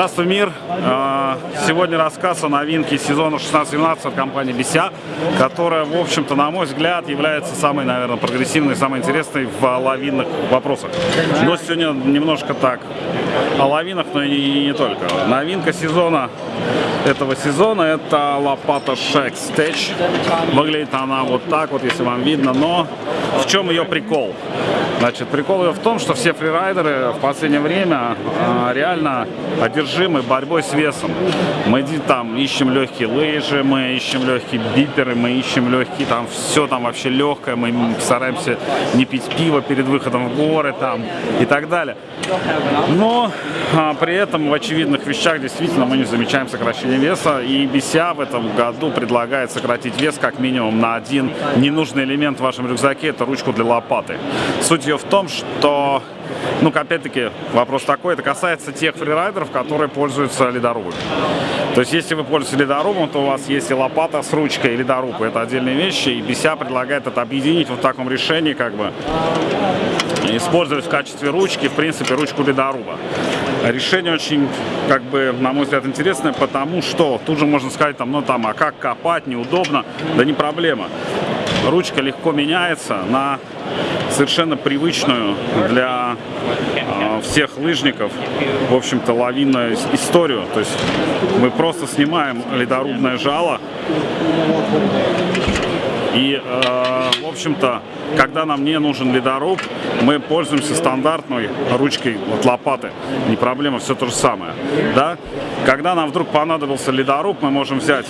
Здравствуй, мир! А, сегодня рассказ о новинке сезона 16-17 от компании Бися, которая, в общем-то, на мой взгляд, является самой, наверное, прогрессивной, самой интересной в лавинных вопросах. Но сегодня немножко так о лавинах, но и не только. Новинка сезона этого сезона это лопата Shack Stage. Выглядит она вот так вот, если вам видно, но в чем ее прикол? Значит, прикол ее в том, что все фрирайдеры в последнее время а, реально одержимы борьбой с весом. Мы там ищем легкие лыжи, мы ищем легкие биперы, мы ищем легкие, там все там вообще легкое, мы стараемся не пить пиво перед выходом в горы там и так далее. Но а, при этом в очевидных вещах действительно мы не замечаем сокращение веса, и BCA в этом году предлагает сократить вес как минимум на один ненужный элемент в вашем рюкзаке, это ручку для лопаты. Суть ее в том, что ну, опять-таки, вопрос такой, это касается тех фрирайдеров, которые пользуются ледорубами. То есть, если вы пользуетесь ледорубом, то у вас есть и лопата с ручкой, и ледоруб. Это отдельные вещи, и BCA предлагает это объединить вот в таком решении, как бы, использовать в качестве ручки, в принципе, ручку ледоруба. Решение очень, как бы, на мой взгляд, интересное, потому что тут же можно сказать, там, ну, там, а как копать, неудобно, да не проблема. Ручка легко меняется на совершенно привычную для э, всех лыжников, в общем-то, лавинную историю. То есть мы просто снимаем ледорубное жало и, э, в общем-то, когда нам не нужен ледоруб, мы пользуемся стандартной ручкой от лопаты. Не проблема, все то же самое. Да? Когда нам вдруг понадобился ледоруб, мы можем взять,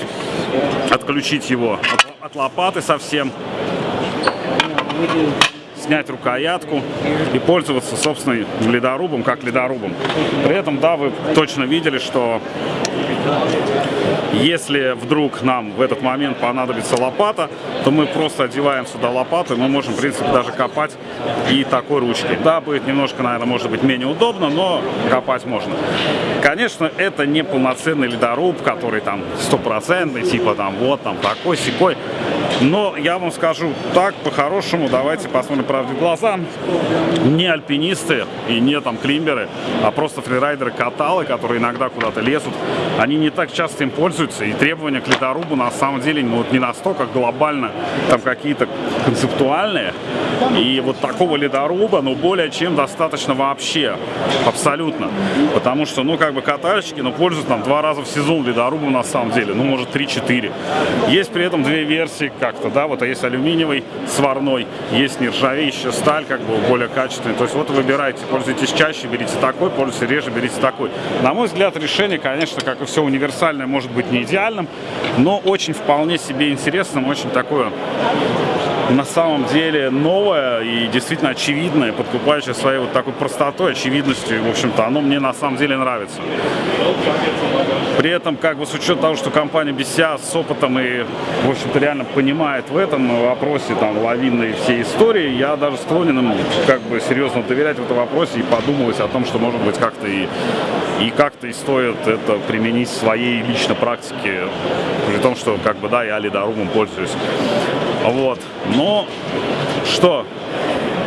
отключить его от, от лопаты совсем снять рукоятку и пользоваться собственным ледорубом, как ледорубом. При этом, да, вы точно видели, что если вдруг нам в этот момент понадобится лопата, то мы просто одеваем сюда лопату, и мы можем, в принципе, даже копать и такой ручкой. Да, будет немножко, наверное, может быть менее удобно, но копать можно. Конечно, это не полноценный ледоруб, который там стопроцентный, типа там вот там такой, секой. Но я вам скажу так, по-хорошему, давайте посмотрим правде в глаза. Не альпинисты и не там климберы, а просто фрирайдеры-каталы, которые иногда куда-то лезут, они не так часто им пользуются. И требования к ледорубу на самом деле ну, вот не настолько глобально, там какие-то концептуальные. И вот такого ледоруба, ну, более чем достаточно вообще. Абсолютно. Потому что, ну, как бы катальщики, ну, пользуются там два раза в сезон ледорубом на самом деле. Ну, может, 3-4. Есть при этом две версии, как-то, да, вот а есть алюминиевый сварной, есть нержавеющая сталь, как бы более качественный. То есть вот выбирайте, пользуйтесь чаще, берите такой, пользуйтесь реже, берите такой. На мой взгляд, решение, конечно, как и все универсальное, может быть не идеальным, но очень вполне себе интересным, очень такое на самом деле новое и действительно очевидное, подкупающее своей вот такой простотой, очевидностью. В общем-то, оно мне на самом деле нравится. При этом, как бы с учетом того, что компания BCA с опытом и, в общем-то, реально понимает в этом вопросе там лавинной всей истории, я даже склонен им как бы серьезно доверять в этом вопросе и подумывать о том, что может быть как-то и и как-то и стоит это применить в своей личной практике, при том, что как бы да, я ледорубом пользуюсь. Вот. Но что?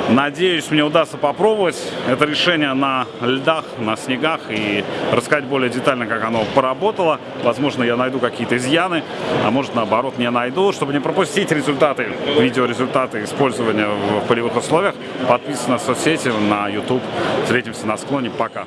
Надеюсь, мне удастся попробовать это решение на льдах, на снегах и рассказать более детально, как оно поработало. Возможно, я найду какие-то изъяны, а может, наоборот, не найду. Чтобы не пропустить результаты, видеорезультаты использования в полевых условиях, подписывайтесь на соцсети, на YouTube. Встретимся на склоне. Пока!